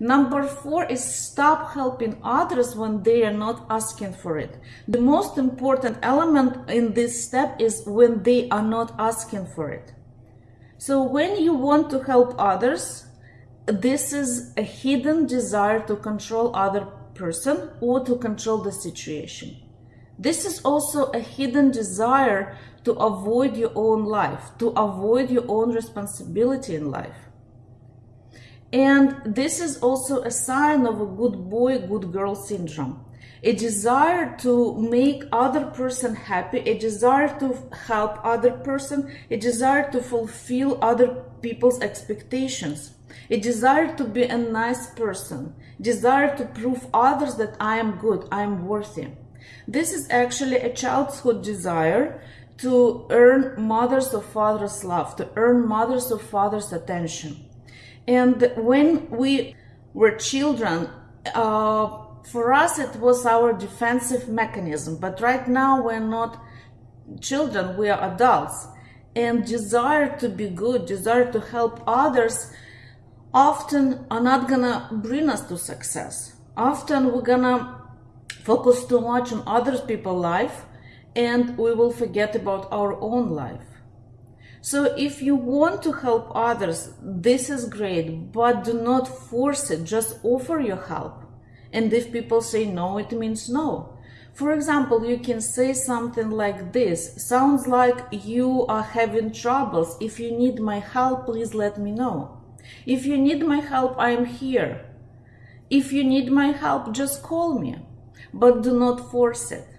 Number four is stop helping others when they are not asking for it. The most important element in this step is when they are not asking for it. So when you want to help others, this is a hidden desire to control other person or to control the situation. This is also a hidden desire to avoid your own life, to avoid your own responsibility in life. And this is also a sign of a good boy, good girl syndrome. A desire to make other person happy, a desire to help other person, a desire to fulfill other people's expectations, a desire to be a nice person, desire to prove others that I am good, I am worthy. This is actually a childhood desire to earn mother's or father's love, to earn mother's or father's attention. And when we were children, uh, for us it was our defensive mechanism, but right now we're not children, we are adults. And desire to be good, desire to help others often are not gonna bring us to success. Often we're gonna focus too much on other people's life and we will forget about our own life. So if you want to help others, this is great, but do not force it, just offer your help. And if people say no, it means no. For example, you can say something like this, sounds like you are having troubles. If you need my help, please let me know. If you need my help, I am here. If you need my help, just call me, but do not force it.